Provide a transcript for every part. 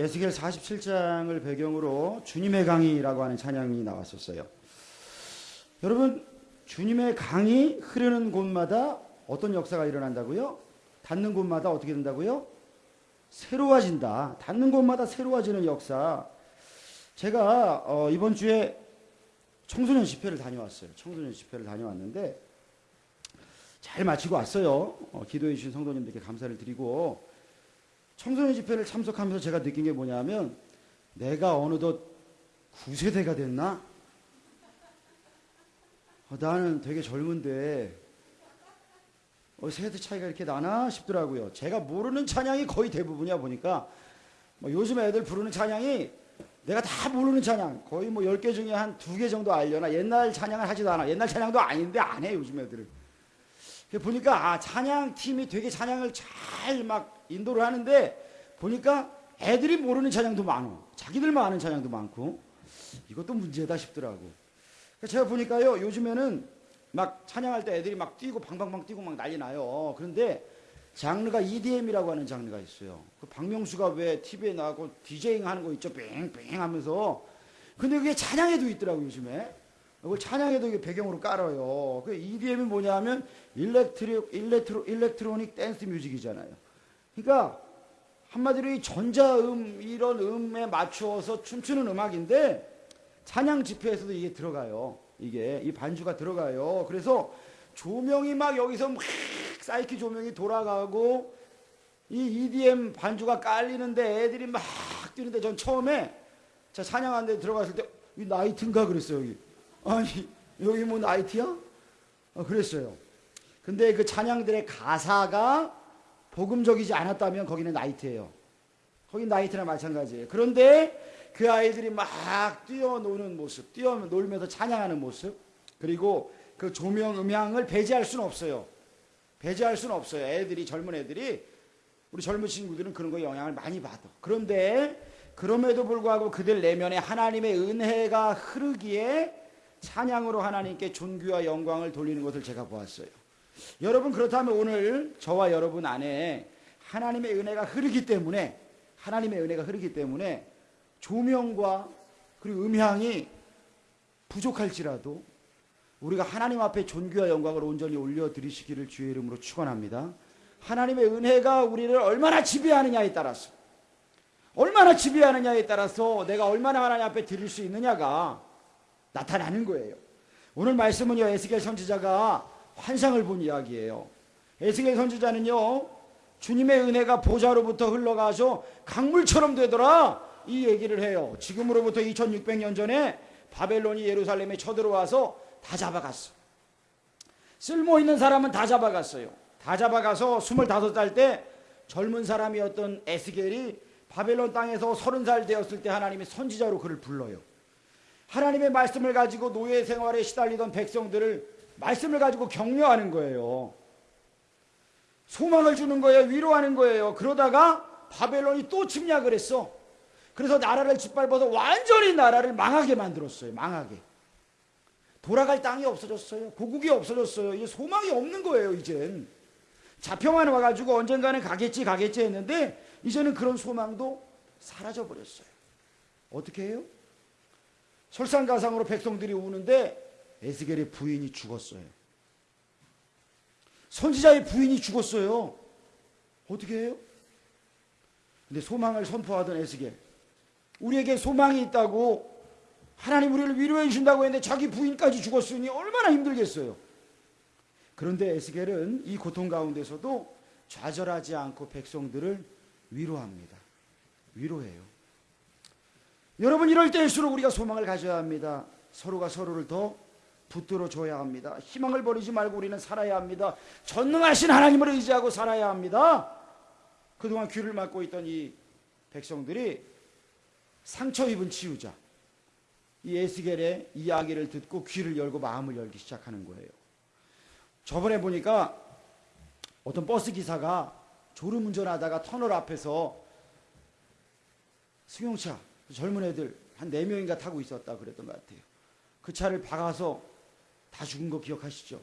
에스겔 47장을 배경으로 주님의 강이라고 하는 찬양이 나왔었어요. 여러분, 주님의 강이 흐르는 곳마다 어떤 역사가 일어난다고요? 닿는 곳마다 어떻게 된다고요? 새로워진다. 닿는 곳마다 새로워지는 역사. 제가 어, 이번 주에 청소년 집회를 다녀왔어요. 청소년 집회를 다녀왔는데 잘 마치고 왔어요. 어, 기도해 주신 성도님들께 감사를 드리고 청소년 집회를 참석하면서 제가 느낀 게 뭐냐면 내가 어느덧 9세대가 됐나? 어, 나는 되게 젊은데 어, 세대 차이가 이렇게 나나 싶더라고요. 제가 모르는 찬양이 거의 대부분이야 보니까 뭐 요즘 애들 부르는 찬양이 내가 다 모르는 찬양 거의 뭐 10개 중에 한두개 정도 알려나 옛날 찬양을 하지도 않아. 옛날 찬양도 아닌데 안 해 요즘 애들은. 보니까 아 찬양 팀이 되게 찬양을 잘 막 인도를 하는데 보니까 애들이 모르는 찬양도 많어. 자기들만 아는 찬양도 많고 이것도 문제다 싶더라고. 그러니까 제가 보니까요 요즘에는 막 찬양할 때 애들이 막 뛰고 방방방 뛰고 막 난리 나요. 그런데 장르가 EDM이라고 하는 장르가 있어요. 그 박명수가 왜 TV에 나가고 디제잉 하는 거 있죠. 뺑뺑 하면서. 근데 그게 찬양에도 있더라고 요즘에. 그걸 찬양에도 배경으로 깔아요. 그 EDM이 뭐냐 하면 electro, electro, electronic dance music이잖아요. 그러니까 한마디로 이 전자음 이런 음에 맞추어서 춤추는 음악인데 찬양 집회에서도 이게 들어가요. 이게 이 반주가 들어가요. 그래서 조명이 막 여기서 막 사이키 조명이 돌아가고 이 EDM 반주가 깔리는데 애들이 막 뛰는데 전 처음에 자 찬양하는 데 들어갔을 때 이 나이트인가 그랬어요 여기 아니 여기 뭐 나이트야? 어, 그랬어요 근데 그 찬양들의 가사가 복음적이지 않았다면 거기는 나이트예요 거기 나이트나 마찬가지예요 그런데 그 아이들이 막 뛰어노는 모습 뛰어놀면서 찬양하는 모습 그리고 그 조명 음향을 배제할 수는 없어요 배제할 수는 없어요. 애들이 젊은 애들이 우리 젊은 친구들은 그런 거 영향을 많이 받아. 그런데 그럼에도 불구하고 그들 내면에 하나님의 은혜가 흐르기에 찬양으로 하나님께 존귀와 영광을 돌리는 것을 제가 보았어요. 여러분 그렇다면 오늘 저와 여러분 안에 하나님의 은혜가 흐르기 때문에 하나님의 은혜가 흐르기 때문에 조명과 그리고 음향이 부족할지라도 우리가 하나님 앞에 존귀와 영광을 온전히 올려드리시기를 주의 이름으로 축원합니다. 하나님의 은혜가 우리를 얼마나 지배하느냐에 따라서 얼마나 지배하느냐에 따라서 내가 얼마나 하나님 앞에 드릴 수 있느냐가 나타나는 거예요. 오늘 말씀은요 에스겔 선지자가 환상을 본 이야기예요. 에스겔 선지자는요 주님의 은혜가 보좌로부터 흘러가서 강물처럼 되더라 이 얘기를 해요. 지금으로부터 2600년 전에 바벨론이 예루살렘에 쳐들어와서 다 잡아갔어. 쓸모 있는 사람은 다 잡아갔어요. 다 잡아가서 25살 때 젊은 사람이었던 에스겔이 바벨론 땅에서 30살 되었을 때 하나님이 선지자로 그를 불러요. 하나님의 말씀을 가지고 노예 생활에 시달리던 백성들을 말씀을 가지고 격려하는 거예요. 소망을 주는 거예요. 위로하는 거예요. 그러다가 바벨론이 또 침략을 했어. 그래서 나라를 짓밟아서 완전히 나라를 망하게 만들었어요. 망하게. 돌아갈 땅이 없어졌어요. 고국이 없어졌어요. 이제 소망이 없는 거예요, 이젠. 잡혀만 와가지고 언젠가는 가겠지, 가겠지 했는데, 이제는 그런 소망도 사라져버렸어요. 어떻게 해요? 설상가상으로 백성들이 우는데, 에스겔의 부인이 죽었어요. 선지자의 부인이 죽었어요. 어떻게 해요? 근데 소망을 선포하던 에스겔. 우리에게 소망이 있다고 하나님 우리를 위로해 주신다고 했는데 자기 부인까지 죽었으니 얼마나 힘들겠어요. 그런데 에스겔은 이 고통 가운데서도 좌절하지 않고 백성들을 위로합니다. 위로해요. 여러분 이럴 때일수록 우리가 소망을 가져야 합니다. 서로가 서로를 더 붙들어 줘야 합니다. 희망을 버리지 말고 우리는 살아야 합니다. 전능하신 하나님을 의지하고 살아야 합니다. 그동안 귀를 막고 있던 이 백성들이 상처 입은 치유자 이 에스겔의 이야기를 듣고 귀를 열고 마음을 열기 시작하는 거예요. 저번에 보니까 어떤 버스 기사가 졸음 운전하다가 터널 앞에서 승용차 젊은 애들 한 네 명인가 타고 있었다 그랬던 것 같아요. 그 차를 박아서 다 죽은 거 기억하시죠?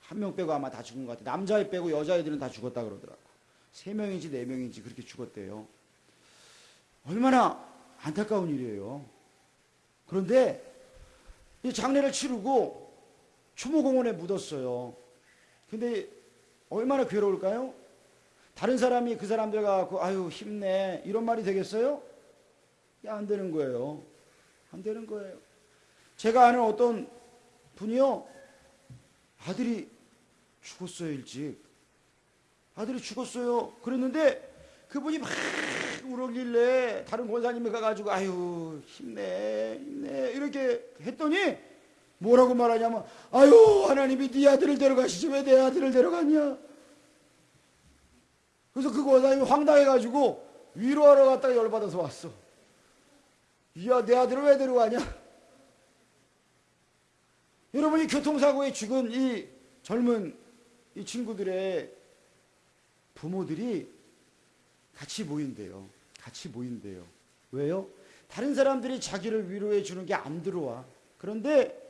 한 명 빼고 아마 다 죽은 것 같아요. 남자애 빼고 여자애들은 다 죽었다 그러더라고. 세 명인지 네 명인지 그렇게 죽었대요. 얼마나 안타까운 일이에요. 그런데 이 장례를 치르고 추모공원에 묻었어요. 근데 얼마나 괴로울까요? 다른 사람이 그 사람들 가고 아유 힘내 이런 말이 되겠어요? 야, 안 되는 거예요. 안 되는 거예요. 제가 아는 어떤 분이요. 아들이 죽었어요 일찍. 아들이 죽었어요. 그랬는데 그분이 막 울었길래 다른 권사님이 가가지고 아유 힘내 힘내. 이렇게 했더니 뭐라고 말하냐면 아유 하나님이 네 아들을 데려가시지 왜 내 아들을 데려갔냐? 그래서 그 권사님이 황당해가지고 위로하러 갔다가 열받아서 왔어. 이 야 내 아들을 왜 데려가냐 여러분 이 교통사고에 죽은 이 젊은 이 친구들의 부모들이 같이 모인대요. 같이 모인대요. 왜요? 다른 사람들이 자기를 위로해 주는 게 안 들어와. 그런데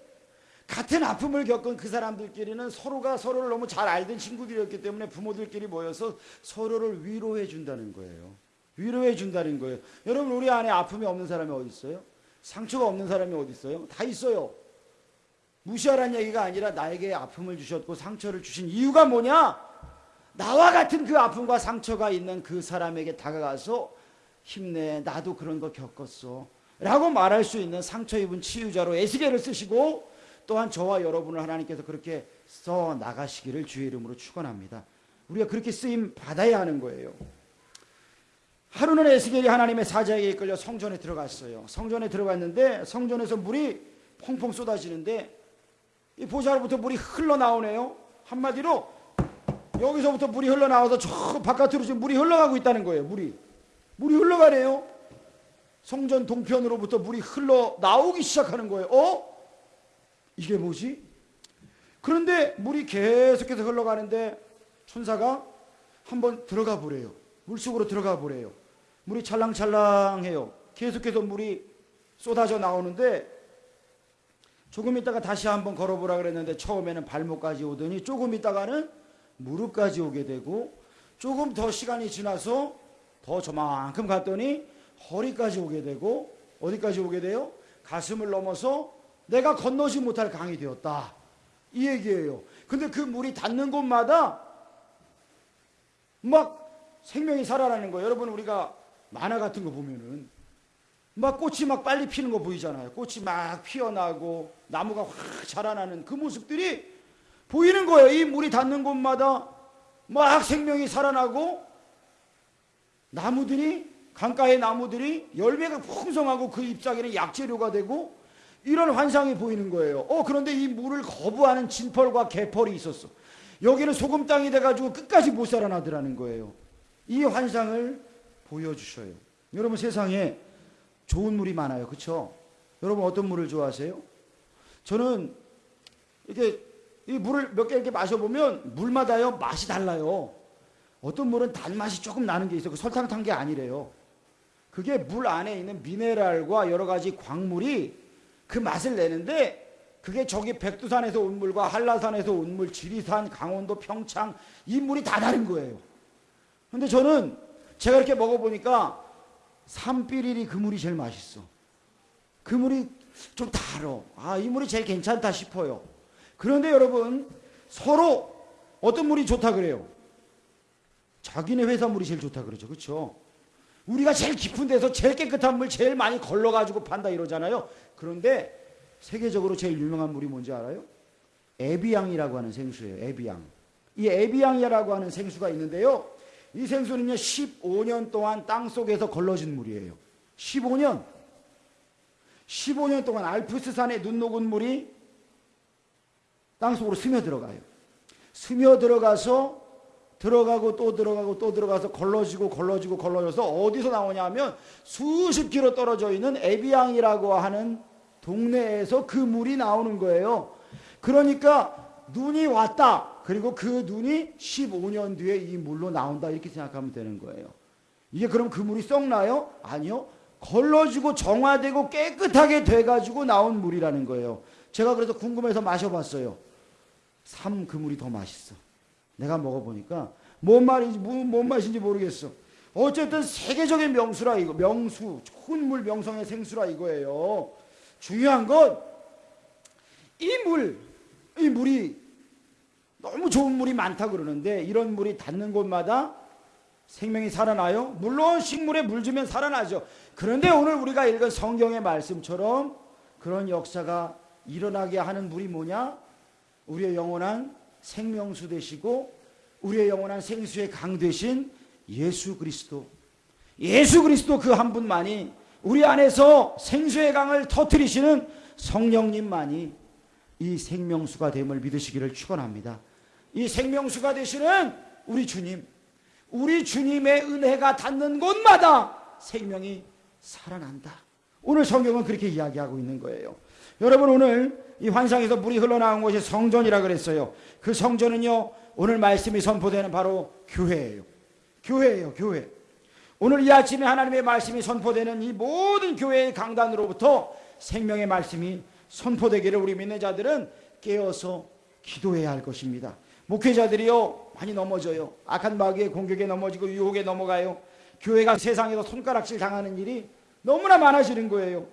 같은 아픔을 겪은 그 사람들끼리는 서로가 서로를 너무 잘 알던 친구들이었기 때문에 부모들끼리 모여서 서로를 위로해 준다는 거예요. 위로해 준다는 거예요. 여러분 우리 안에 아픔이 없는 사람이 어디 있어요? 상처가 없는 사람이 어디 있어요? 다 있어요. 무시하라는 얘기가 아니라 나에게 아픔을 주셨고 상처를 주신 이유가 뭐냐? 나와 같은 그 아픔과 상처가 있는 그 사람에게 다가가서 힘내 나도 그런 거 겪었어 라고 말할 수 있는 상처 입은 치유자로 에스겔을 쓰시고 또한 저와 여러분을 하나님께서 그렇게 써 나가시기를 주의 이름으로 축원합니다. 우리가 그렇게 쓰임 받아야 하는 거예요. 하루는 에스겔이 하나님의 사자에게 이끌려 성전에 들어갔어요. 성전에 들어갔는데 성전에서 물이 펑펑 쏟아지는데 이 보좌로부터 물이 흘러나오네요. 한마디로 여기서부터 물이 흘러나와서 저 바깥으로 지금 물이 흘러가고 있다는 거예요. 물이. 물이 흘러가네요. 성전 동편으로부터 물이 흘러나오기 시작하는 거예요. 어? 이게 뭐지? 그런데 물이 계속해서 흘러가는데 천사가 한번 들어가 보래요. 물속으로 들어가 보래요. 물이 찰랑찰랑해요. 계속해서 물이 쏟아져 나오는데 조금 있다가 다시 한번 걸어보라 그랬는데 처음에는 발목까지 오더니 조금 있다가는 무릎까지 오게 되고 조금 더 시간이 지나서 더 저만큼 갔더니 허리까지 오게 되고 어디까지 오게 돼요? 가슴을 넘어서 내가 건너지 못할 강이 되었다. 이 얘기예요. 근데 그 물이 닿는 곳마다 막 생명이 살아나는 거예요. 여러분 우리가 만화 같은 거 보면은 막 꽃이 막 빨리 피는 거 보이잖아요. 꽃이 막 피어나고 나무가 확 자라나는 그 모습들이 보이는 거예요. 이 물이 닿는 곳마다 막 생명이 살아나고 나무들이 강가의 나무들이 열매가 풍성하고 그 잎사귀는 약재료가 되고 이런 환상이 보이는 거예요. 어 그런데 이 물을 거부하는 진펄과 개펄이 있었어. 여기는 소금 땅이 돼가지고 끝까지 못 살아나더라는 거예요. 이 환상을 보여주셔요. 여러분 세상에 좋은 물이 많아요. 그렇죠? 여러분 어떤 물을 좋아하세요? 저는 이렇게 이 물을 몇 개 이렇게 마셔보면 물마다요 맛이 달라요. 어떤 물은 단맛이 조금 나는 게 있어요. 그 설탕 탄 게 아니래요. 그게 물 안에 있는 미네랄과 여러 가지 광물이 그 맛을 내는데 그게 저기 백두산에서 온 물과 한라산에서 온 물, 지리산, 강원도, 평창 이 물이 다 다른 거예요. 근데 저는 제가 이렇게 먹어보니까 삼비리리 그 물이 제일 맛있어. 그 물이 좀 달어. 아, 이 물이 제일 괜찮다 싶어요. 그런데 여러분, 서로 어떤 물이 좋다 그래요? 자기네 회사 물이 제일 좋다 그러죠. 그렇죠? 우리가 제일 깊은 데서 제일 깨끗한 물 제일 많이 걸러가지고 판다 이러잖아요. 그런데 세계적으로 제일 유명한 물이 뭔지 알아요? 에비앙이라고 하는 생수예요. 에비앙. 이 에비앙이라고 하는 생수가 있는데요. 이 생수는요, 15년 동안 땅 속에서 걸러진 물이에요. 15년. 15년 동안 알프스산에 눈 녹은 물이 땅 속으로 스며들어가요. 스며들어가서 들어가고 또 들어가고 또 들어가서 걸러지고 걸러지고 걸러져서 어디서 나오냐면 수십 킬로 떨어져 있는 에비앙이라고 하는 동네에서 그 물이 나오는 거예요. 그러니까 눈이 왔다. 그리고 그 눈이 15년 뒤에 이 물로 나온다. 이렇게 생각하면 되는 거예요. 이게 그럼 그 물이 썩나요? 아니요. 걸러지고 정화되고 깨끗하게 돼가지고 나온 물이라는 거예요. 제가 그래서 궁금해서 마셔봤어요. 삼 그 물이 더 맛있어. 내가 먹어보니까 뭔 말인지 뭔 맛인지 모르겠어. 어쨌든 세계적인 명수라 이거 명수 좋은 물 명성의 생수라 이거예요. 중요한 건 이 물, 이 물이 너무 좋은 물이 많다 그러는데 이런 물이 닿는 곳마다 생명이 살아나요? 물론 식물에 물 주면 살아나죠. 그런데 오늘 우리가 읽은 성경의 말씀처럼 그런 역사가 일어나게 하는 물이 뭐냐? 우리의 영원한 생명수 되시고 우리의 영원한 생수의 강 되신 예수 그리스도. 예수 그리스도 그 한 분만이 우리 안에서 생수의 강을 터뜨리시는 성령님만이 이 생명수가 됨을 믿으시기를 축원합니다. 이 생명수가 되시는 우리 주님, 우리 주님의 은혜가 닿는 곳마다 생명이 살아난다. 오늘 성경은 그렇게 이야기하고 있는 거예요. 여러분 오늘 이 환상에서 물이 흘러나온 곳이 성전이라 그랬어요. 그 성전은요 오늘 말씀이 선포되는 바로 교회예요. 교회예요, 교회. 오늘 이 아침에 하나님의 말씀이 선포되는 이 모든 교회의 강단으로부터 생명의 말씀이 선포되기를 우리 믿는 자들은 깨어서 기도해야 할 것입니다. 목회자들이요 많이 넘어져요. 악한 마귀의 공격에 넘어지고 유혹에 넘어가요. 교회가 세상에서 손가락질 당하는 일이 너무나 많아지는 거예요.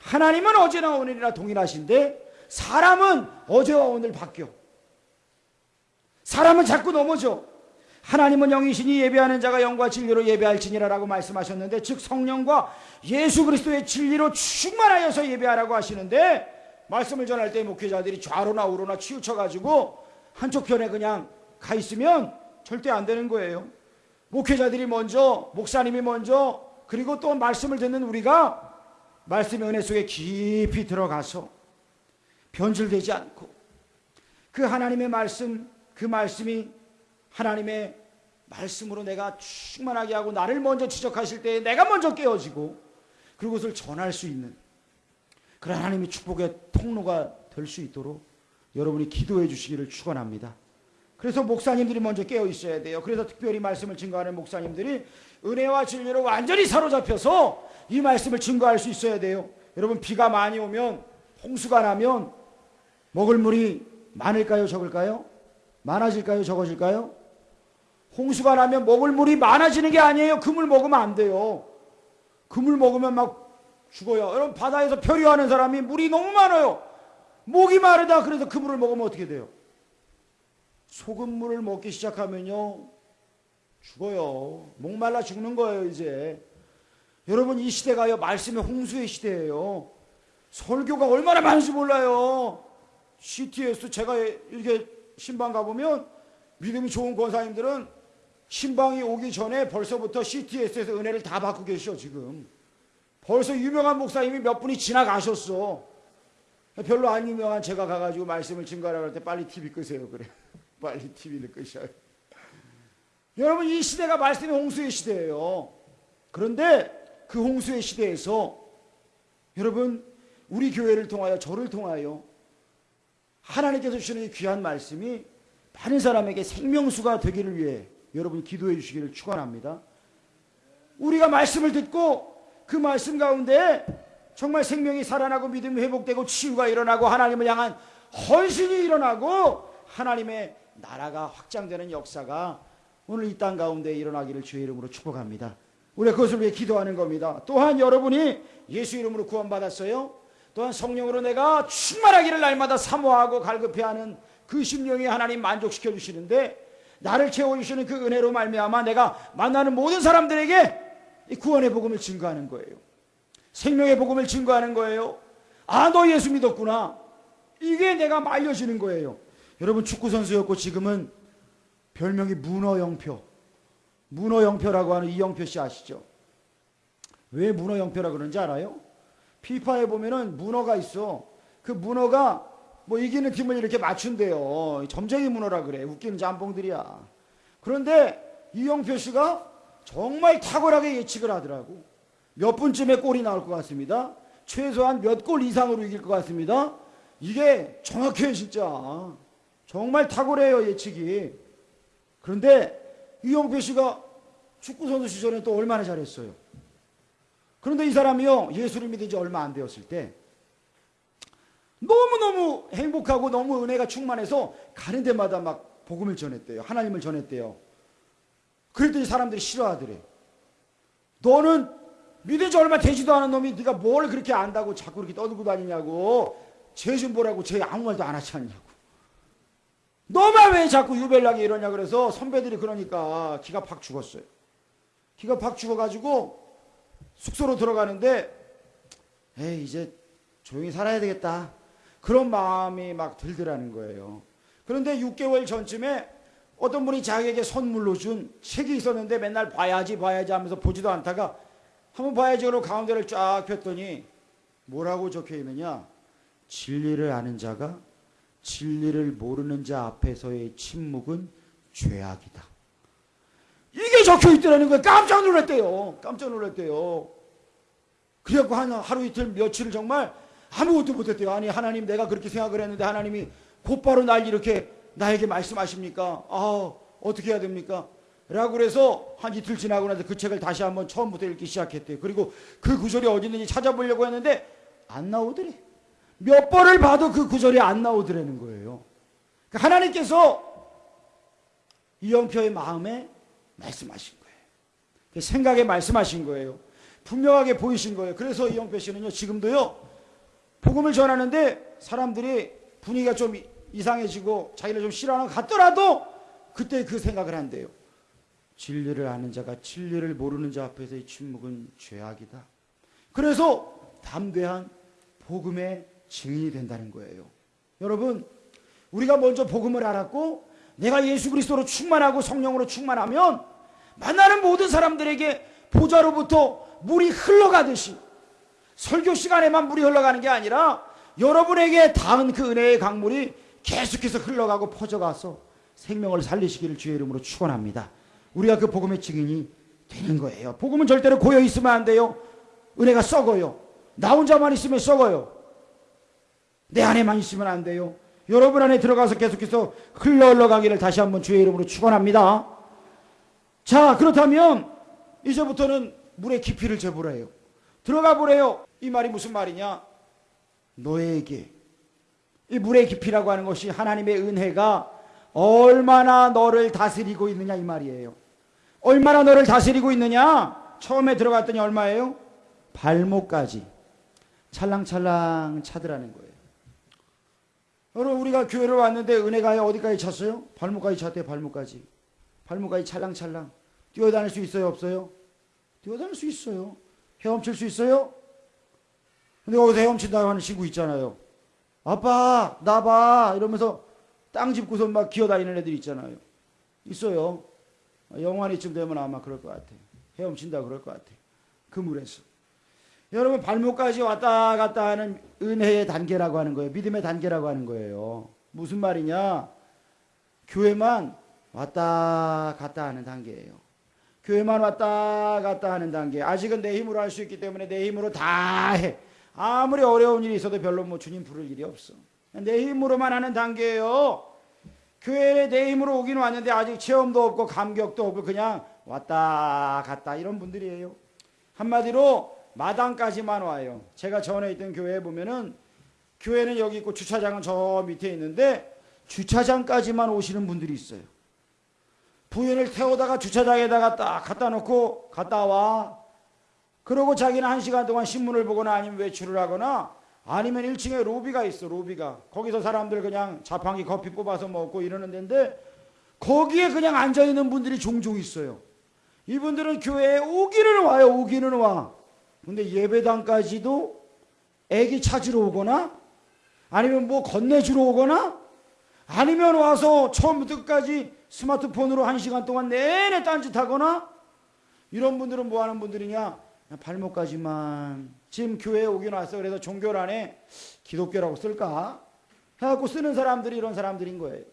하나님은 어제나 오늘이나 동일하신데 사람은 어제와 오늘 바뀌어. 사람은 자꾸 넘어져. 하나님은 영이시니 예배하는 자가 영과 진리로 예배할지니라라고 말씀하셨는데 즉 성령과 예수 그리스도의 진리로 충만하여서 예배하라고 하시는데 말씀을 전할 때 목회자들이 좌로나 우로나 치우쳐 가지고 한쪽 편에 그냥 가 있으면 절대 안 되는 거예요. 목회자들이 먼저 목사님이 먼저 그리고 또 말씀을 듣는 우리가 말씀의 은혜 속에 깊이 들어가서 변질되지 않고 그 하나님의 말씀 그 말씀이 하나님의 말씀으로 내가 충만하게 하고 나를 먼저 지적하실 때 내가 먼저 깨어지고 그것을 전할 수 있는 그런 하나님의 축복의 통로가 될 수 있도록 여러분이 기도해 주시기를 축원합니다. 그래서 목사님들이 먼저 깨어 있어야 돼요. 그래서 특별히 말씀을 증거하는 목사님들이 은혜와 진리로 완전히 사로잡혀서 이 말씀을 증거할 수 있어야 돼요. 여러분 비가 많이 오면 홍수가 나면 먹을 물이 많을까요, 적을까요? 많아질까요, 적어질까요? 홍수가 나면 먹을 물이 많아지는 게 아니에요. 그물 먹으면 안 돼요. 그물 먹으면 막 죽어요. 여러분 바다에서 표류하는 사람이 물이 너무 많아요. 목이 마르다 그래서 그 물을 먹으면 어떻게 돼요? 소금물을 먹기 시작하면요 죽어요. 목말라 죽는 거예요 이제. 여러분 이 시대가요 말씀의 홍수의 시대예요. 설교가 얼마나 많은지 몰라요. CTS 제가 이렇게 신방 가보면 믿음이 좋은 권사님들은 신방이 오기 전에 벌써부터 CTS에서 은혜를 다 받고 계셔 지금. 벌써 유명한 목사님이 몇 분이 지나가셨어. 별로 안 유명한 제가 가가지고 말씀을 증거하라고 할 때 빨리 TV 끄세요 그래. 빨리 TV를 끄셔요. 여러분 이 시대가 말씀의 홍수의 시대예요. 그런데 그 홍수의 시대에서 여러분 우리 교회를 통하여 저를 통하여 하나님께서 주시는 이 귀한 말씀이 많은 사람에게 생명수가 되기를 위해 여러분 기도해 주시기를 축원합니다. 우리가 말씀을 듣고 그 말씀 가운데 정말 생명이 살아나고 믿음이 회복되고 치유가 일어나고 하나님을 향한 헌신이 일어나고 하나님의 나라가 확장되는 역사가 오늘 이 땅 가운데 일어나기를 주의 이름으로 축복합니다. 우리가 그것을 위해 기도하는 겁니다. 또한 여러분이 예수 이름으로 구원받았어요. 또한 성령으로 내가 충만하기를 날마다 사모하고 갈급해하는 그 심령이 하나님 만족시켜 주시는데 나를 채워주시는 그 은혜로 말미암아 내가 만나는 모든 사람들에게 이 구원의 복음을 증거하는 거예요. 생명의 복음을 증거하는 거예요. 아, 너 예수 믿었구나. 이게 내가 말려지는 거예요. 여러분 축구 선수였고 지금은 별명이 문어영표. 문어영표라고 하는 이영표 씨 아시죠? 왜 문어영표라 그런지 알아요? 피파에 보면은 문어가 있어. 그 문어가 뭐 이기는 팀을 이렇게 맞춘대요. 점쟁이 문어라 그래. 웃기는 짬뽕들이야. 그런데 이영표 씨가 정말 탁월하게 예측을 하더라고. 몇 분쯤에 골이 나올 것 같습니다. 최소한 몇 골 이상으로 이길 것 같습니다. 이게 정확해요, 진짜. 정말 탁월해요, 예측이. 그런데 이영표 씨가 축구선수 시절에 또 얼마나 잘했어요. 그런데 이 사람이요, 예수를 믿은 지 얼마 안 되었을 때, 너무너무 행복하고 너무 은혜가 충만해서 가는 데마다 막 복음을 전했대요. 하나님을 전했대요. 그랬더니 사람들이 싫어하더래. 너는 믿은 지 얼마 되지도 않은 놈이 네가 뭘 그렇게 안다고 자꾸 이렇게 떠들고 다니냐고. 죄 좀 보라고 죄 아무 말도 안 하지 않냐고. 너만 왜 자꾸 유별나게 이러냐 그래서 선배들이 그러니까 기가 팍 죽었어요. 기가 팍 죽어가지고 숙소로 들어가는데 에이 이제 조용히 살아야 되겠다. 그런 마음이 막 들더라는 거예요. 그런데 6개월 전쯤에 어떤 분이 자기에게 선물로 준 책이 있었는데 맨날 봐야지 봐야지 하면서 보지도 않다가 한번 봐야지. 그러고 가운데를 쫙 폈더니 뭐라고 적혀 있느냐? 진리를 아는 자가 진리를 모르는 자 앞에서의 침묵은 죄악이다. 이게 적혀 있더라는 거예요. 깜짝 놀랐대요. 깜짝 놀랐대요. 그래갖고 한 하루 이틀 며칠을 정말 아무것도 못했대요. 아니 하나님 내가 그렇게 생각을 했는데 하나님이 곧바로 날 이렇게 나에게 말씀하십니까? 아 어떻게 해야 됩니까 라고 그래서 한 이틀 지나고 나서 그 책을 다시 한번 처음부터 읽기 시작했대요. 그리고 그 구절이 어디 있는지 찾아보려고 했는데 안 나오더래. 몇 번을 봐도 그 구절이 안 나오더라는 거예요. 그러니까 하나님께서 이영표의 마음에 말씀하신 거예요. 그 생각에 말씀하신 거예요. 분명하게 보이신 거예요. 그래서 이영표 씨는요, 지금도요, 복음을 전하는데 사람들이 분위기가 좀 이상해지고 자기를 좀 싫어하는 것 같더라도 그때 그 생각을 한대요. 진리를 아는 자가 진리를 모르는 자 앞에서의 침묵은 죄악이다. 그래서 담대한 복음의 증인이 된다는 거예요. 여러분, 우리가 먼저 복음을 알았고 내가 예수 그리스도로 충만하고 성령으로 충만하면 만나는 모든 사람들에게 보좌로부터 물이 흘러가듯이 설교 시간에만 물이 흘러가는 게 아니라 여러분에게 닿은 그 은혜의 강물이 계속해서 흘러가고 퍼져가서 생명을 살리시기를 주의 이름으로 축원합니다. 우리가 그 복음의 증인이 되는 거예요. 복음은 절대로 고여 있으면 안 돼요. 은혜가 썩어요. 나 혼자만 있으면 썩어요. 내 안에만 있으면 안 돼요. 여러분 안에 들어가서 계속해서 흘러 흘러가기를 다시 한번 주의 이름으로 축원합니다. 자, 그렇다면 이제부터는 물의 깊이를 재보라 해요. 들어가 보래요. 이 말이 무슨 말이냐? 너에게 이 물의 깊이라고 하는 것이 하나님의 은혜가 얼마나 너를 다스리고 있느냐 이 말이에요. 얼마나 너를 다스리고 있느냐? 처음에 들어갔더니 얼마예요? 발목까지 찰랑찰랑 차더라는 거예요. 여러분 우리가 교회를 왔는데 은혜가 어디까지 찼어요? 발목까지 찼대요. 발목까지. 발목까지 찰랑찰랑. 뛰어다닐 수 있어요? 없어요? 뛰어다닐 수 있어요. 헤엄칠 수 있어요? 근데 거기서 헤엄친다고 하는 친구 있잖아요. 아빠 나봐 이러면서 땅 짚고서 막 기어다니는 애들 있잖아요. 있어요. 영환이쯤 되면 아마 그럴 것 같아. 헤엄친다 그럴 것 같아. 그 물에서. 여러분 발목까지 왔다 갔다 하는 은혜의 단계라고 하는 거예요. 믿음의 단계라고 하는 거예요. 무슨 말이냐? 교회만 왔다 갔다 하는 단계예요. 교회만 왔다 갔다 하는 단계. 아직은 내 힘으로 할 수 있기 때문에 내 힘으로 다 해. 아무리 어려운 일이 있어도 별로 뭐 주님 부를 일이 없어. 내 힘으로만 하는 단계예요. 교회에 내 힘으로 오긴 왔는데 아직 체험도 없고 감격도 없고 그냥 왔다 갔다 이런 분들이에요. 한마디로 마당까지만 와요. 제가 전에 있던 교회에 보면은 교회는 여기 있고 주차장은 저 밑에 있는데 주차장까지만 오시는 분들이 있어요. 부인을 태우다가 주차장에다가 딱 갖다 놓고 갔다 와. 그러고 자기는 한 시간 동안 신문을 보거나 아니면 외출을 하거나 아니면 1층에 로비가 있어 로비가 거기서 사람들 그냥 자판기 커피 뽑아서 먹고 이러는 데인데 거기에 그냥 앉아 있는 분들이 종종 있어요. 이분들은 교회에 오기는 와요. 오기는 와. 근데 예배당까지도 애기 찾으러 오거나 아니면 뭐 건네주러 오거나 아니면 와서 처음부터 끝까지 스마트폰으로 한 시간 동안 내내 딴짓하거나 이런 분들은 뭐 하는 분들이냐 발목까지만 지금 교회에 오긴 왔어. 그래서 종교란에 기독교라고 쓸까? 해갖고 쓰는 사람들이 이런 사람들인 거예요.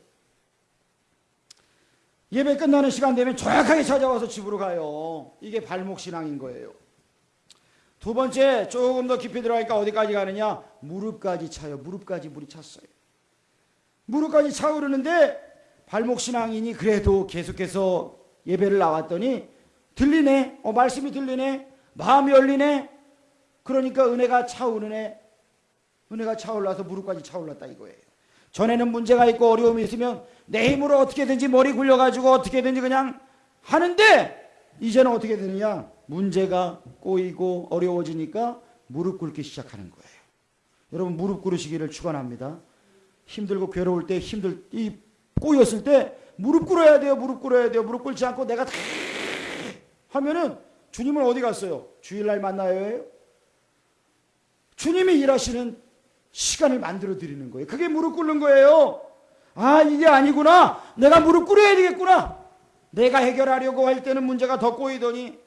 예배 끝나는 시간 되면 정확하게 찾아와서 집으로 가요. 이게 발목신앙인 거예요. 두 번째 조금 더 깊이 들어가니까 어디까지 가느냐? 무릎까지 차요. 무릎까지 물이 찼어요. 무릎까지 차오르는데 발목신앙이니 그래도 계속해서 예배를 나왔더니 들리네? 어 말씀이 들리네? 마음이 열리네 그러니까 은혜가 차오르네 은혜가 차올라서 무릎까지 차올랐다 이거예요 전에는 문제가 있고 어려움이 있으면 내 힘으로 어떻게든지 머리 굴려가지고 어떻게든지 그냥 하는데 이제는 어떻게 되느냐 문제가 꼬이고 어려워지니까 무릎 꿇기 시작하는 거예요. 여러분 무릎 꿇으시기를 축원합니다. 힘들고 괴로울 때 힘들 이 꼬였을 때 무릎 꿇어야 돼요. 무릎 꿇어야 돼요. 무릎 꿇지 않고 내가 다 하면은 주님은 어디 갔어요? 주일날 만나요? 주님이 일하시는 시간을 만들어 드리는 거예요. 그게 무릎 꿇는 거예요. 아, 이게 아니구나. 내가 무릎 꿇어야 되겠구나. 내가 해결하려고 할 때는 문제가 더 꼬이더니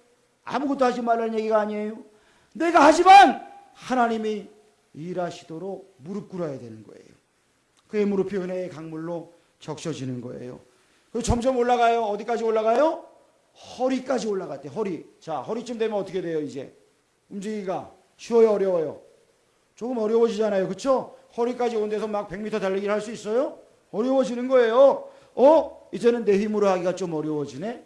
아무것도 하지 말라는 얘기가 아니에요. 내가 하지만 하나님이 일하시도록 무릎 꿇어야 되는 거예요. 그의 무릎이 은혜의 강물로 적셔지는 거예요. 그리고 점점 올라가요. 어디까지 올라가요? 허리까지 올라갔대. 허리. 자, 허리쯤 되면 어떻게 돼요, 이제? 움직이기가 쉬워요, 어려워요? 조금 어려워지잖아요. 그쵸? 허리까지 온 데서 막 100m 달리기를 할 수 있어요? 어려워지는 거예요. 어? 이제는 내 힘으로 하기가 좀 어려워지네?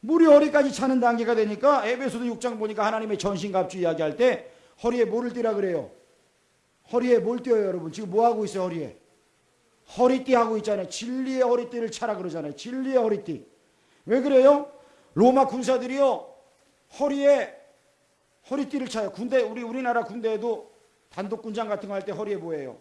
물이 허리까지 차는 단계가 되니까 에베소도 6장 보니까 하나님의 전신갑주 이야기할 때 허리에 뭐를 띠라 그래요? 허리에 뭘 띄어요, 여러분? 지금 뭐 하고 있어요, 허리에? 허리띠 하고 있잖아요. 진리의 허리띠를 차라 그러잖아요. 진리의 허리띠. 왜 그래요? 로마 군사들이요. 허리에 허리띠를 차요. 군대 우리 우리나라 군대에도 단독 군장 같은 거 할 때 허리에 뭐예요?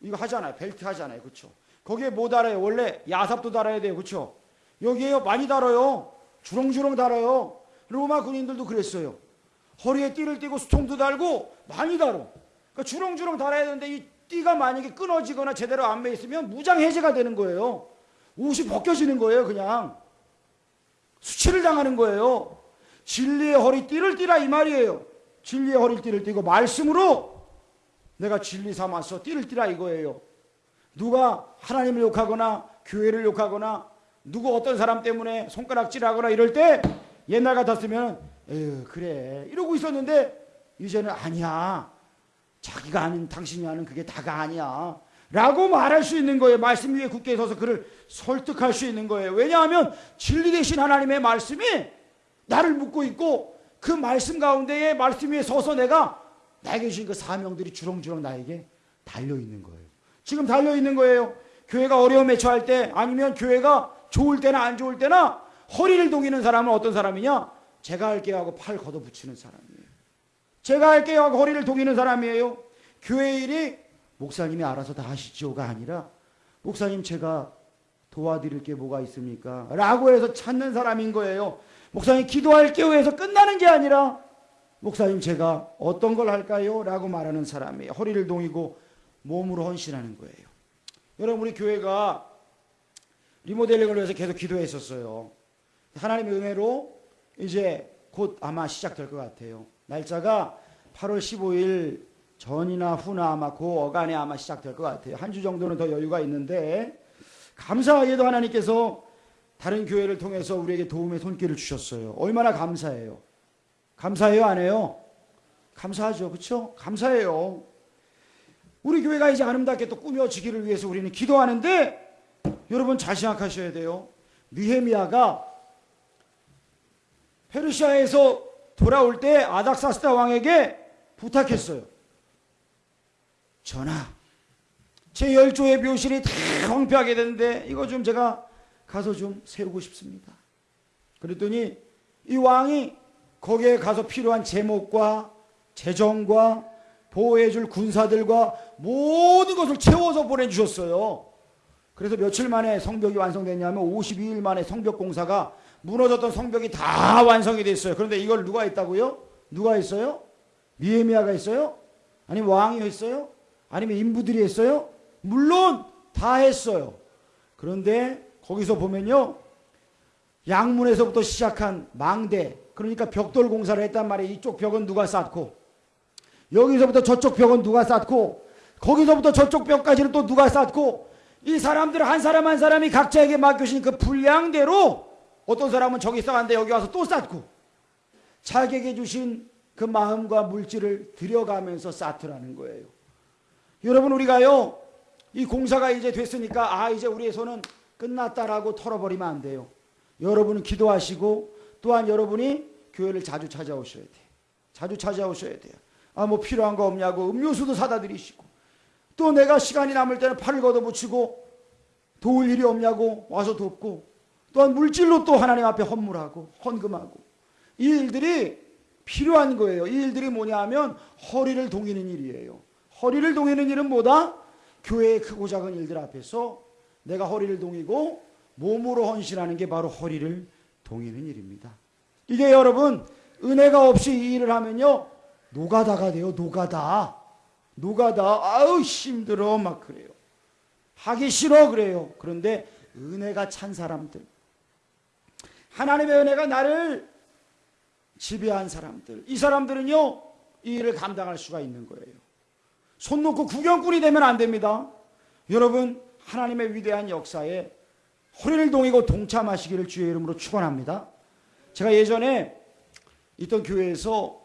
이거 하잖아요. 벨트 하잖아요. 그렇죠? 거기에 뭐 달아요? 원래 야삽도 달아야 돼요. 그렇죠? 여기에요. 많이 달아요. 주렁주렁 달아요. 로마 군인들도 그랬어요. 허리에 띠를 띠고 수통도 달고 많이 달어. 그러니까 주렁주렁 달아야 되는데 이 띠가 만약에 끊어지거나 제대로 안 매 있으면 무장 해제가 되는 거예요. 옷이 벗겨지는 거예요, 그냥. 수치를 당하는 거예요. 진리의 허리띠를 띠라 이 말이에요. 진리의 허리띠를 띠고 말씀으로 내가 진리 삼아서 띠를 띠라 이거예요. 누가 하나님을 욕하거나 교회를 욕하거나 누구 어떤 사람 때문에 손가락질하거나 이럴 때 옛날 같았으면 에휴 그래 이러고 있었는데 이제는 아니야. 자기가 아는 당신이 아는 그게 다가 아니야. 라고 말할 수 있는 거예요. 말씀 위에 굳게 서서 그를 설득할 수 있는 거예요. 왜냐하면 진리 되신 하나님의 말씀이 나를 묻고 있고 그 말씀 가운데에 말씀 위에 서서 내가 나에게 주신 그 사명들이 주렁주렁 나에게 달려 있는 거예요. 지금 달려 있는 거예요. 교회가 어려움에 처할 때 아니면 교회가 좋을 때나 안 좋을 때나 허리를 동이는 사람은 어떤 사람이냐? 제가 할게요 하고 팔 걷어붙이는 사람이에요. 제가 할게요 하고 허리를 동이는 사람이에요. 교회 일이 목사님이 알아서 다 하시죠가 아니라 목사님 제가 도와드릴 게 뭐가 있습니까? 라고 해서 찾는 사람인 거예요. 목사님 기도할게요 해서 끝나는 게 아니라 목사님 제가 어떤 걸 할까요? 라고 말하는 사람이에요. 허리를 동이고 몸으로 헌신하는 거예요. 여러분 우리 교회가 리모델링을 위해서 계속 기도했었어요. 하나님의 은혜로 이제 곧 아마 시작될 것 같아요. 날짜가 8월 15일 전이나 후나 아마 그 어간에 아마 시작될 것 같아요. 한 주 정도는 더 여유가 있는데 감사하게도 하나님께서 다른 교회를 통해서 우리에게 도움의 손길을 주셨어요. 얼마나 감사해요. 감사해요, 안 해요? 감사하죠. 그렇죠? 감사해요. 우리 교회가 이제 아름답게 또 꾸며지기를 위해서 우리는 기도하는데 여러분 잘 생각하셔야 돼요. 느헤미야가 페르시아에서 돌아올 때 아닥사스다 왕에게 부탁했어요. 전하, 제 열조의 묘실이 다 황폐하게 되는데 이거 좀 제가 가서 좀 세우고 싶습니다. 그랬더니 이 왕이 거기에 가서 필요한 제목과 재정과 보호해줄 군사들과 모든 것을 채워서 보내주셨어요. 그래서 며칠 만에 성벽이 완성됐냐면 52일 만에 성벽 공사가 무너졌던 성벽이 다 완성이 됐어요. 그런데 이걸 누가 했다고요? 누가 했어요? 니에미아가 했어요? 아니면 왕이 했어요? 아니면 인부들이 했어요? 물론 다 했어요. 그런데 거기서 보면요. 양문에서부터 시작한 망대, 그러니까 벽돌 공사를 했단 말이에요. 이쪽 벽은 누가 쌓고, 여기서부터 저쪽 벽은 누가 쌓고, 거기서부터 저쪽 벽까지는 또 누가 쌓고, 이 사람들 한 사람 한 사람이 각자에게 맡겨진 그 분량대로 어떤 사람은 저기 쌓았는데 여기 와서 또 쌓고, 자기에게 주신 그 마음과 물질을 들여가면서 쌓더라는 거예요. 여러분 우리가요 이 공사가 이제 됐으니까 아 이제 손은 끝났다라고 털어버리면 안 돼요. 여러분은 기도하시고 또한 여러분이 교회를 자주 찾아오셔야 돼요. 자주 찾아오셔야 돼요. 아 뭐 필요한 거 없냐고 음료수도 사다 드리시고 또 내가 시간이 남을 때는 팔을 걷어붙이고 도울 일이 없냐고 와서 돕고 또한 물질로 또 하나님 앞에 헌물하고 헌금하고 이 일들이 필요한 거예요. 이 일들이 뭐냐 하면 허리를 동이는 일이에요. 허리를 동이는 일은 뭐다? 교회의 크고 작은 일들 앞에서 내가 허리를 동이고 몸으로 헌신하는 게 바로 허리를 동이는 일입니다. 이게 여러분 은혜가 없이 이 일을 하면요 노가다가 돼요. 노가다. 노가다. 아우 힘들어 막 그래요. 하기 싫어 그래요. 그런데 은혜가 찬 사람들 하나님의 은혜가 나를 지배한 사람들 이 사람들은요 이 일을 감당할 수가 있는 거예요. 손 놓고 구경꾼이 되면 안 됩니다. 여러분 하나님의 위대한 역사에 허리를 동이고 동참하시기를 주의 이름으로 축원합니다. 제가 예전에 있던 교회에서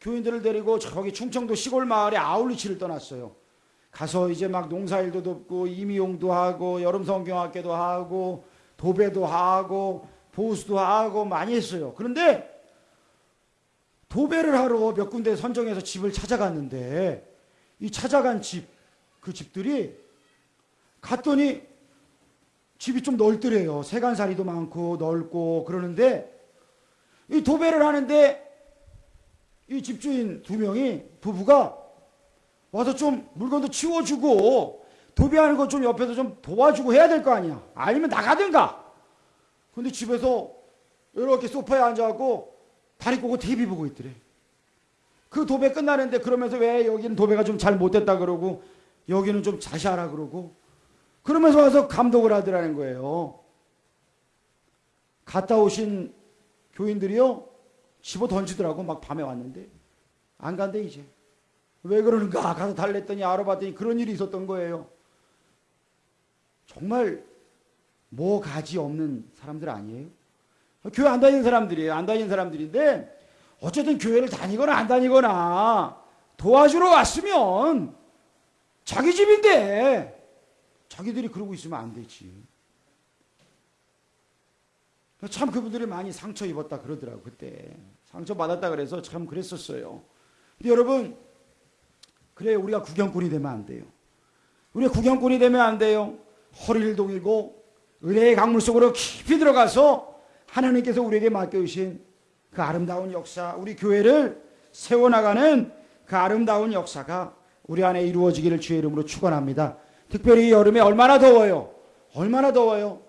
교인들을 데리고 저기 충청도 시골 마을에 아울리치를 떠났어요. 가서 이제 막 농사일도 돕고 임의용도 하고 여름 성경학교도 하고 도배도 하고 보수도 하고 많이 했어요. 그런데 도배를 하러 몇 군데 선정해서 집을 찾아갔는데 이 찾아간 집, 그 집들이 갔더니 집이 좀 넓더래요. 세간살이도 많고 넓고 그러는데 이 도배를 하는데 이 집주인 두 명이 부부가 와서 좀 물건도 치워주고 도배하는 거좀 옆에서 좀 도와주고 해야 될 거 아니야. 아니면 나가든가. 근데 집에서 이렇게 소파에 앉아갖고 다리 꼬고 TV 보고 있더래. 그 도배 끝나는데 그러면서 왜 여기는 도배가 좀 잘 못됐다 그러고 여기는 좀 다시 하라 그러고 그러면서 와서 감독을 하더라는 거예요. 갔다 오신 교인들이요 집어 던지더라고 막 밤에 왔는데 안 간대 이제 왜 그러는가 가서 달랬더니 알아봤더니 그런 일이 있었던 거예요. 정말 뭐 가지 없는 사람들 아니에요? 교회 안 다니는 사람들이에요. 안 다니는 사람들인데 어쨌든 교회를 다니거나 안 다니거나 도와주러 왔으면 자기 집인데 자기들이 그러고 있으면 안 되지. 참 그분들이 많이 상처 입었다 그러더라고 그때 상처 받았다 그래서 참 그랬었어요. 근데 여러분 그래 우리가 구경꾼이 되면 안 돼요. 우리가 구경꾼이 되면 안 돼요. 허리를 동이고 은혜의 강물 속으로 깊이 들어가서 하나님께서 우리에게 맡겨주신 그 아름다운 역사, 우리 교회를 세워나가는 그 아름다운 역사가 우리 안에 이루어지기를 주의 이름으로 축원합니다. 특별히 여름에 얼마나 더워요. 얼마나 더워요.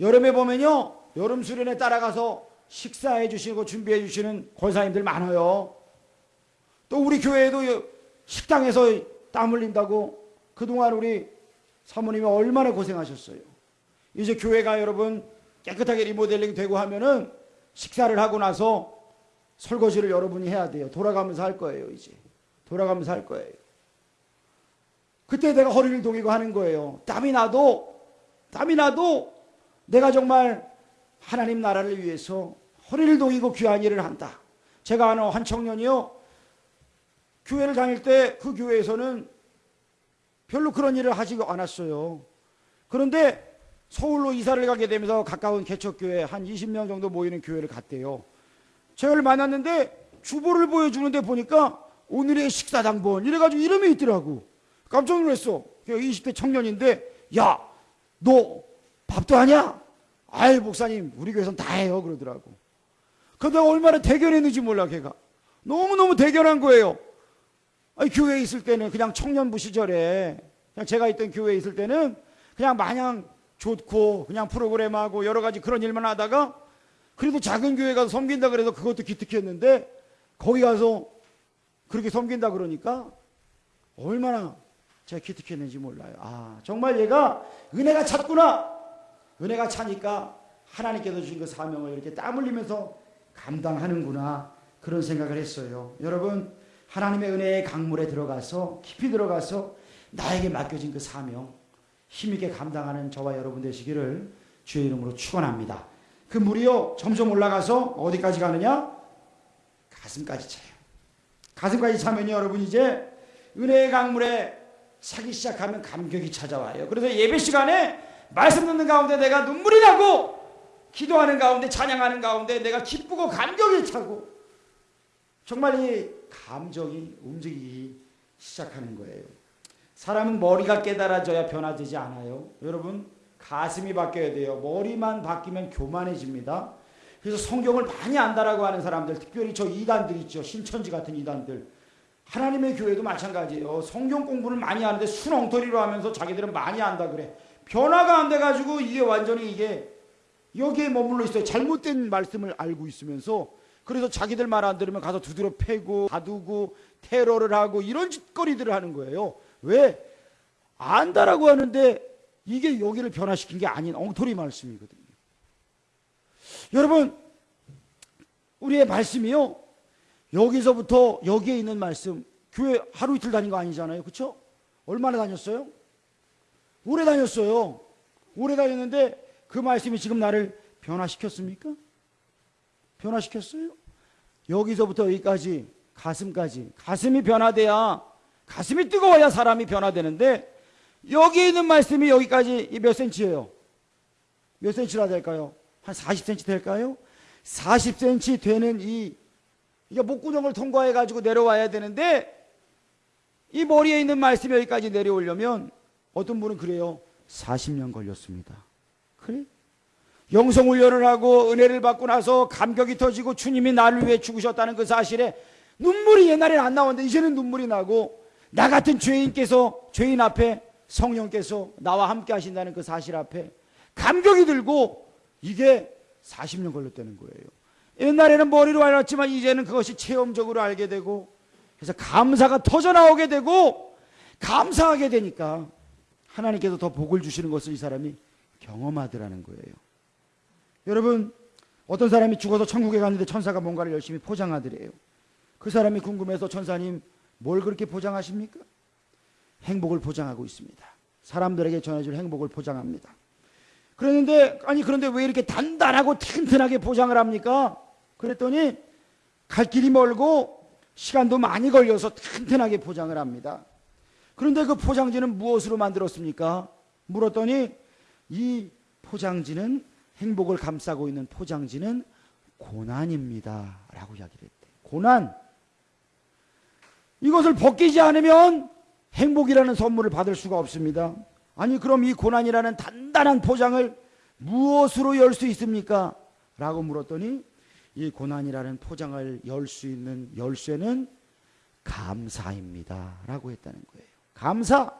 여름에 보면요. 여름 수련회 따라가서 식사해 주시고 준비해 주시는 권사님들 많아요. 또 우리 교회에도 식당에서 땀 흘린다고 그동안 우리 사모님이 얼마나 고생하셨어요. 이제 교회가 여러분 깨끗하게 리모델링 되고 하면은 식사를 하고 나서 설거지를 여러분이 해야 돼요. 돌아가면서 할 거예요, 이제. 돌아가면서 할 거예요. 그때 내가 허리를 동이고 하는 거예요. 땀이 나도, 땀이 나도 내가 정말 하나님 나라를 위해서 허리를 동이고 귀한 일을 한다. 제가 아는 한 청년이요. 교회를 다닐 때 그 교회에서는 별로 그런 일을 하지 않았어요. 그런데 서울로 이사를 가게 되면서 가까운 개척교회 한 20명 정도 모이는 교회를 갔대요. 저를 만났는데 주보를 보여주는데 보니까 오늘의 식사당번 이래가지고 이름이 있더라고. 깜짝 놀랐어. 20대 청년인데 야 너 밥도 하냐? 아이 목사님 우리 교회선 다 해요 그러더라고. 근데 얼마나 대견했는지 몰라 걔가. 너무너무 대견한 거예요. 아니, 교회에 있을 때는 그냥 청년부 시절에 그냥 제가 있던 교회에 있을 때는 그냥 마냥 좋고 그냥 프로그램하고 여러 가지 그런 일만 하다가 그래도 작은 교회 가서 섬긴다 그래서 그것도 기특했는데 거기 가서 그렇게 섬긴다 그러니까 얼마나 제가 기특했는지 몰라요. 아 정말 얘가 은혜가 찼구나. 은혜가 차니까 하나님께서 주신 그 사명을 이렇게 땀 흘리면서 감당하는구나 그런 생각을 했어요. 여러분 하나님의 은혜의 강물에 들어가서 깊이 들어가서 나에게 맡겨진 그 사명 힘있게 감당하는 저와 여러분 되시기를 주의 이름으로 축원합니다. 그 물이요 점점 올라가서 어디까지 가느냐? 가슴까지 차요. 가슴까지 차면요 여러분 이제 은혜의 강물에 차기 시작하면 감격이 찾아와요. 그래서 예배 시간에 말씀 듣는 가운데 내가 눈물이 나고 기도하는 가운데 찬양하는 가운데 내가 기쁘고 감격이 차고 정말 이 감정이 움직이기 시작하는 거예요. 사람은 머리가 깨달아져야 변화되지 않아요. 여러분 가슴이 바뀌어야 돼요. 머리만 바뀌면 교만해집니다. 그래서 성경을 많이 안다라고 하는 사람들, 특별히 저 이단들 있죠. 신천지 같은 이단들. 하나님의 교회도 마찬가지예요. 성경 공부를 많이 하는데 순엉터리로 하면서 자기들은 많이 안다 그래. 변화가 안 돼가지고 이게 완전히 이게 여기에 머물러 있어요. 잘못된 말씀을 알고 있으면서 그래서 자기들 말 안 들으면 가서 두드려 패고 가두고 테러를 하고 이런 짓거리들을 하는 거예요. 왜? 안다라고 하는데 이게 여기를 변화시킨 게 아닌 엉터리 말씀이거든요. 여러분, 우리의 말씀이요. 여기서부터 여기에 있는 말씀, 교회 하루 이틀 다닌 거 아니잖아요. 그렇죠? 얼마나 다녔어요? 오래 다녔어요. 오래 다녔는데 그 말씀이 지금 나를 변화시켰습니까? 변화시켰어요? 여기서부터 여기까지 가슴까지 가슴이 변화돼야 가슴이 뜨거워야 사람이 변화되는데 여기 있는 말씀이 여기까지 몇 센치예요? 몇 센치나 될까요? 한 40cm 될까요? 40cm 되는 이 이게 목구멍을 통과해 가지고 내려와야 되는데 이 머리에 있는 말씀이 여기까지 내려오려면 어떤 분은 그래요. 40년 걸렸습니다. 그래? 영성 훈련을 하고 은혜를 받고 나서 감격이 터지고 주님이 나를 위해 죽으셨다는 그 사실에 눈물이 옛날에는 안 나왔는데 이제는 눈물이 나고 나 같은 죄인께서 죄인 앞에 성령께서 나와 함께 하신다는 그 사실 앞에 감격이 들고 이게 40년 걸렸다는 거예요. 옛날에는 머리로 알았지만 이제는 그것이 체험적으로 알게 되고 그래서 감사가 터져 나오게 되고 감사하게 되니까 하나님께서 더 복을 주시는 것을 이 사람이 경험하더라는 거예요. 여러분 어떤 사람이 죽어서 천국에 갔는데 천사가 뭔가를 열심히 포장하더래요. 그 사람이 궁금해서 천사님 뭘 그렇게 포장하십니까? 행복을 포장하고 있습니다. 사람들에게 전해줄 행복을 포장합니다. 그랬는데 아니 그런데 왜 이렇게 단단하고 튼튼하게 포장을 합니까? 그랬더니 갈 길이 멀고 시간도 많이 걸려서 튼튼하게 포장을 합니다. 그런데 그 포장지는 무엇으로 만들었습니까? 물었더니 이 포장지는 행복을 감싸고 있는 포장지는 고난입니다. 라고 이야기를 했대. 고난. 이것을 벗기지 않으면 행복이라는 선물을 받을 수가 없습니다. 아니 그럼 이 고난이라는 단단한 포장을 무엇으로 열 수 있습니까? 라고 물었더니 이 고난이라는 포장을 열 수 있는 열쇠는 감사입니다. 라고 했다는 거예요. 감사.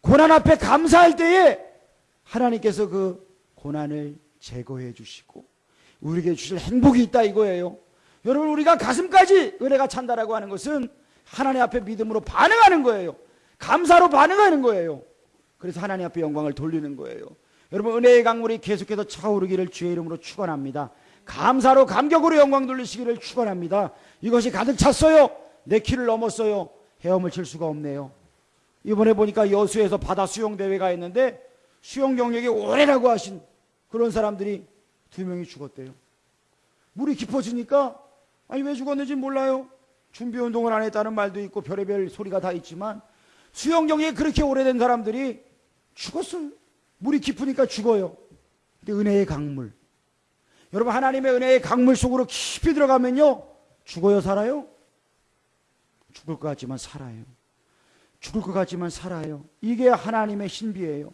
고난 앞에 감사할 때에 하나님께서 그 고난을 제거해 주시고 우리에게 주실 행복이 있다 이거예요. 여러분 우리가 가슴까지 은혜가 찬다라고 하는 것은 하나님 앞에 믿음으로 반응하는 거예요. 감사로 반응하는 거예요. 그래서 하나님 앞에 영광을 돌리는 거예요. 여러분 은혜의 강물이 계속해서 차오르기를 주의 이름으로 축원합니다. 감사로 감격으로 영광 돌리시기를 축원합니다. 이것이 가득 찼어요. 내 키를 넘었어요. 헤엄을 칠 수가 없네요. 이번에 보니까 여수에서 바다 수영 대회가 있는데 수영 경력이 오래라고 하신 그런 사람들이 두 명이 죽었대요. 물이 깊어지니까 아니 왜 죽었는지 몰라요. 준비 운동을 안 했다는 말도 있고 별의별 소리가 다 있지만 수영 경력이 그렇게 오래된 사람들이 죽었어요. 물이 깊으니까 죽어요. 근데 은혜의 강물. 여러분 하나님의 은혜의 강물 속으로 깊이 들어가면요. 죽어요, 살아요? 죽을 것 같지만 살아요. 죽을 것 같지만 살아요. 이게 하나님의 신비예요.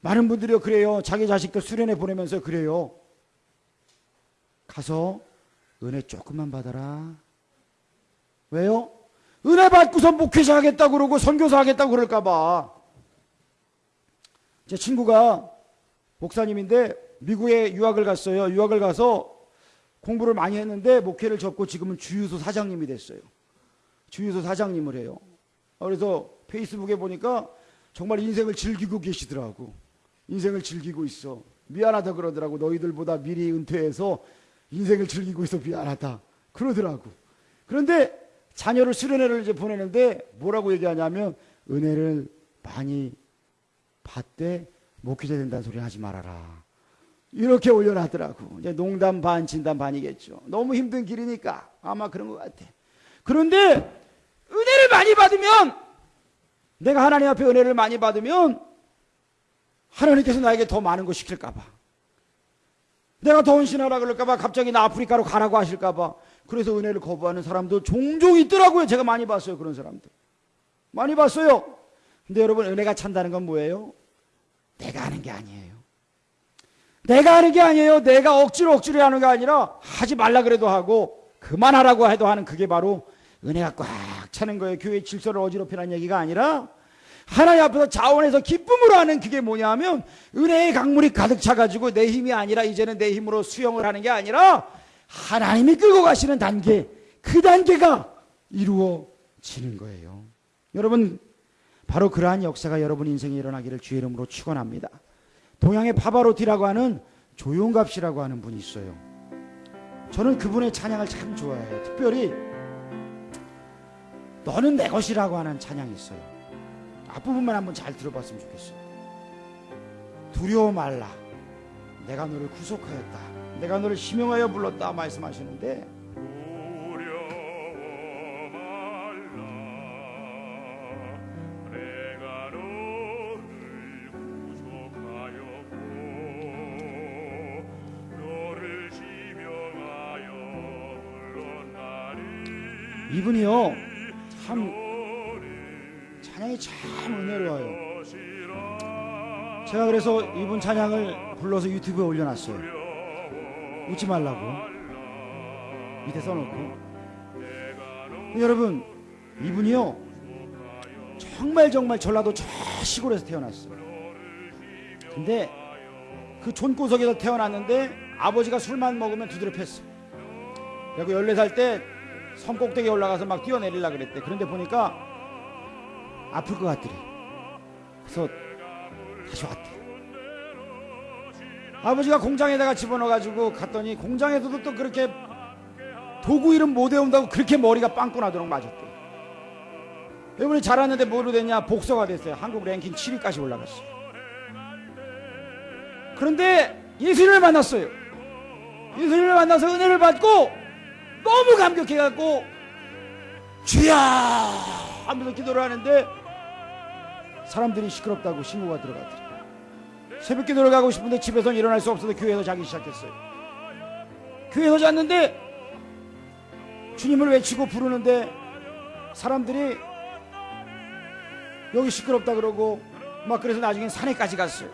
많은 분들이 그래요. 자기 자식들 수련회 보내면서 그래요. 가서 은혜 조금만 받아라. 왜요? 은혜 받고서 목회자 하겠다고 그러고 선교사 하겠다고 그럴까봐. 제 친구가 목사님인데 미국에 유학을 갔어요. 유학을 가서 공부를 많이 했는데 목회를 접고 지금은 주유소 사장님이 됐어요. 주유소 사장님을 해요. 그래서 페이스북에 보니까 정말 인생을 즐기고 계시더라고. 인생을 즐기고 있어. 미안하다 그러더라고. 너희들보다 미리 은퇴해서 인생을 즐기고 있어 미안하다. 그러더라고. 그런데 자녀를 수련회를 이제 보내는데 뭐라고 얘기하냐면 은혜를 많이 받되 목회자 된다는 소리 하지 말아라. 이렇게 올려놨더라고. 이제 농담 반, 진담 반이겠죠. 너무 힘든 길이니까 아마 그런 것 같아. 그런데 은혜를 많이 받으면 내가 하나님 앞에 은혜를 많이 받으면 하나님께서 나에게 더 많은 거 시킬까봐. 내가 더 헌신하라 그럴까봐 갑자기 나 아프리카로 가라고 하실까봐. 그래서 은혜를 거부하는 사람도 종종 있더라고요. 제가 많이 봤어요. 그런 사람들. 많이 봤어요. 근데 여러분 은혜가 찬다는 건 뭐예요? 내가 하는 게 아니에요. 내가 하는 게 아니에요. 내가 억지로 억지로 하는 게 아니라 하지 말라 그래도 하고 그만하라고 해도 하는 그게 바로 은혜가 꽉 차는 거예요. 교회 질서를 어지럽히는 얘기가 아니라 하나님 앞에서 자원해서 기쁨으로 하는 그게 뭐냐면 은혜의 강물이 가득 차가지고 내 힘이 아니라 이제는 내 힘으로 수영을 하는 게 아니라 하나님이 끌고 가시는 단계 그 단계가 이루어지는 거예요. 여러분 바로 그러한 역사가 여러분 인생에 일어나기를 주의 이름으로 축원합니다. 동양의 파바로티라고 하는 조용갑씨라고 하는 분이 있어요. 저는 그분의 찬양을 참 좋아해요. 특별히 너는 내 것이라고 하는 찬양이 있어요. 앞부분만 한번 잘 들어봤으면 좋겠어요. 두려워 말라. 내가 너를 구속하였다. 내가 너를 심용하여 불렀다 말씀하시는데 이분이요 참 찬양이 참 은혜로워요. 제가 그래서 이분 찬양을 불러서 유튜브에 올려놨어요. 웃지 말라고 밑에 써놓고 여러분 이분이요 정말 정말 전라도 저 시골에서 태어났어요. 근데 그 존구석에서 태어났는데 아버지가 술만 먹으면 두드려 팼어. 그리고 14살 때 섬 꼭대기에 올라가서 막 뛰어내리려 그랬대. 그런데 보니까 아플 것 같더래. 그래서 다시 왔대. 아버지가 공장에다가 집어넣어가지고 갔더니 공장에서도 또 그렇게 도구 이름 못 외운다고 그렇게 머리가 빵꾸 나도록 맞았대. 이번에 자랐는데 뭐로 됐냐? 복서가 됐어요. 한국 랭킹 7위까지 올라갔어요. 그런데 예수님을 만났어요. 예수님을 만나서 은혜를 받고 너무 감격해갖고 주야 하면서 기도를 하는데 사람들이 시끄럽다고 신고가 들어가더래. 새벽 기도를 가고 싶은데 집에서 일어날 수 없어서 교회에서 자기 시작했어요. 교회에서 잤는데 주님을 외치고 부르는데 사람들이 여기 시끄럽다 그러고 막 그래서 나중엔 산에까지 갔어요.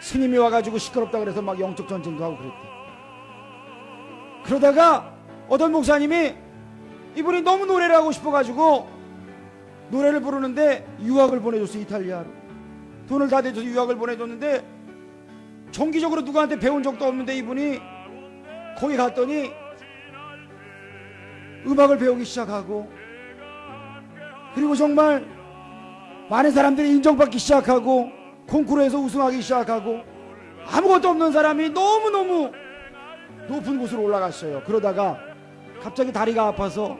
스님이 와가지고 시끄럽다 그래서 막 영적 전쟁도 하고 그랬대. 그러다가 어떤 목사님이 이분이 너무 노래를 하고 싶어가지고 노래를 부르는데 유학을 보내줬어요 이탈리아로. 돈을 다 대줘서 유학을 보내줬는데 정기적으로 누구한테 배운 적도 없는데 이분이 거기 갔더니 음악을 배우기 시작하고 그리고 정말 많은 사람들이 인정받기 시작하고 콩쿠르에서 우승하기 시작하고 아무것도 없는 사람이 너무너무 높은 곳으로 올라갔어요. 그러다가 갑자기 다리가 아파서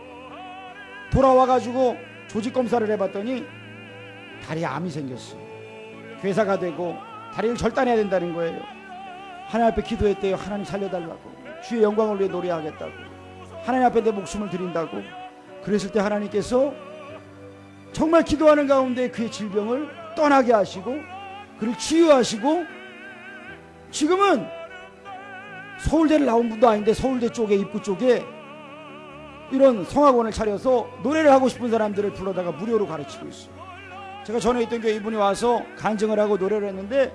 돌아와가지고 조직 검사를 해봤더니 다리에 암이 생겼어요. 괴사가 되고 다리를 절단해야 된다는 거예요. 하나님 앞에 기도했대요. 하나님 살려달라고. 주의 영광을 위해 노래하겠다고. 하나님 앞에 내 목숨을 드린다고. 그랬을 때 하나님께서 정말 기도하는 가운데 그의 질병을 떠나게 하시고 그를 치유하시고 지금은 서울대를 나온 분도 아닌데 서울대 쪽에 입구 쪽에 이런 성악원을 차려서 노래를 하고 싶은 사람들을 불러다가 무료로 가르치고 있어요. 제가 전에 있던 교회 이분이 와서 간증을 하고 노래를 했는데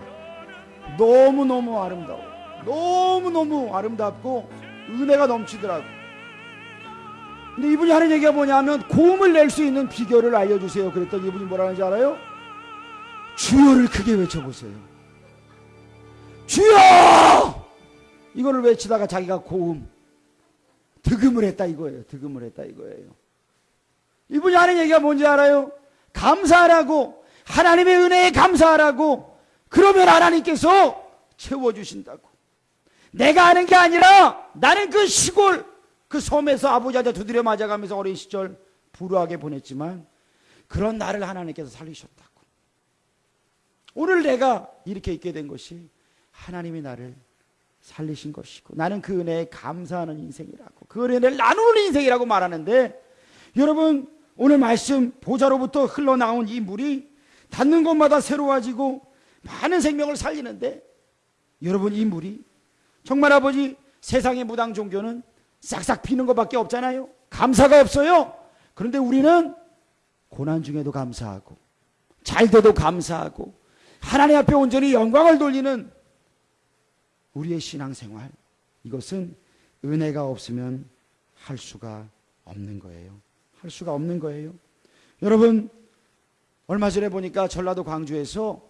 너무너무 아름다워. 너무너무 아름답고 은혜가 넘치더라고. 근데 이분이 하는 얘기가 뭐냐면 고음을 낼 수 있는 비결을 알려주세요. 그랬더니 이분이 뭐라는지 알아요? 주여를 크게 외쳐보세요. 주여! 이거를 외치다가 자기가 고음, 득음을 했다 이거예요. 득음을 했다 이거예요. 이분이 하는 얘기가 뭔지 알아요? 감사하라고, 하나님의 은혜에 감사하라고, 그러면 하나님께서 채워주신다고. 내가 하는 게 아니라 나는 그 시골, 그 섬에서 아버지한테 두드려 맞아가면서 어린 시절 불우하게 보냈지만 그런 나를 하나님께서 살리셨다고. 오늘 내가 이렇게 있게 된 것이 하나님이 나를 살리신 것이고 나는 그 은혜에 감사하는 인생이라고 그 은혜를 나누는 인생이라고 말하는데 여러분 오늘 말씀 보좌로부터 흘러나온 이 물이 닿는 곳마다 새로워지고 많은 생명을 살리는데 여러분 이 물이 정말 아버지 세상의 무당 종교는 싹싹 피는 것밖에 없잖아요. 감사가 없어요. 그런데 우리는 고난 중에도 감사하고 잘 돼도 감사하고 하나님 앞에 온전히 영광을 돌리는 우리의 신앙생활 이것은 은혜가 없으면 할 수가 없는 거예요. 할 수가 없는 거예요. 여러분 얼마 전에 보니까 전라도 광주에서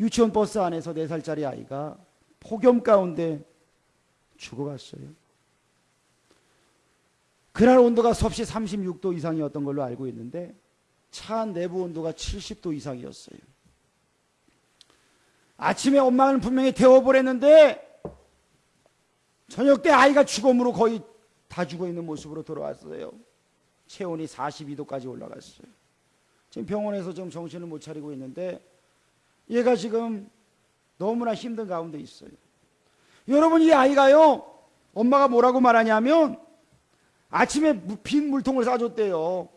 유치원 버스 안에서 4살짜리 아이가 폭염 가운데 죽어갔어요. 그날 온도가 섭씨 36도 이상이었던 걸로 알고 있는데 차 내부 온도가 70도 이상이었어요. 아침에 엄마는 분명히 태워보냈는데 저녁 때 아이가 죽음으로 거의 다 죽어 있는 모습으로 돌아왔어요. 체온이 42도까지 올라갔어요. 지금 병원에서 좀 정신을 못 차리고 있는데 얘가 지금 너무나 힘든 가운데 있어요. 여러분 이 아이가요 엄마가 뭐라고 말하냐면 아침에 무- 빈 물통을 싸줬대요.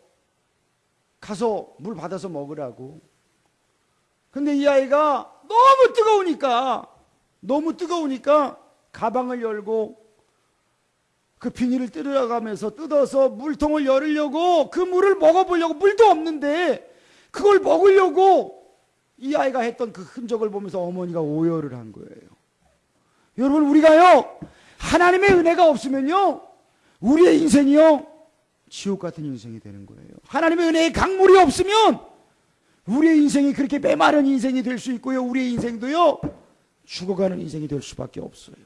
가서 물 받아서 먹으라고. 근데 이 아이가 너무 뜨거우니까 너무 뜨거우니까 가방을 열고 그 비닐을 뜯어가면서 뜯어서 물통을 열으려고 그 물을 먹어보려고 물도 없는데 그걸 먹으려고 이 아이가 했던 그 흔적을 보면서 어머니가 오열을 한 거예요. 여러분 우리가요 하나님의 은혜가 없으면요 우리의 인생이요 지옥 같은 인생이 되는 거예요. 하나님의 은혜의 강물이 없으면 우리의 인생이 그렇게 메마른 인생이 될 수 있고요. 우리의 인생도요 죽어가는 인생이 될 수밖에 없어요.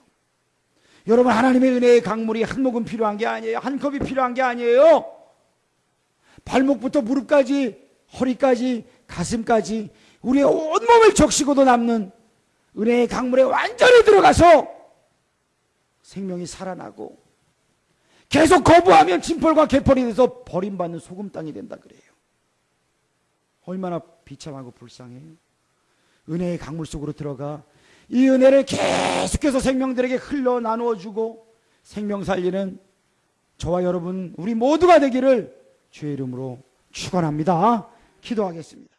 여러분 하나님의 은혜의 강물이 한 모금 필요한 게 아니에요. 한 컵이 필요한 게 아니에요. 발목부터 무릎까지 허리까지 가슴까지 우리의 온몸을 적시고도 남는 은혜의 강물에 완전히 들어가서 생명이 살아나고 계속 거부하면 진펄과 개펄이 돼서 버림받는 소금 땅이 된다 그래요. 얼마나 비참하고 불쌍해요. 은혜의 강물 속으로 들어가 이 은혜를 계속해서 생명들에게 흘러 나누어 주고 생명 살리는 저와 여러분 우리 모두가 되기를 주의 이름으로 축원합니다. 기도하겠습니다.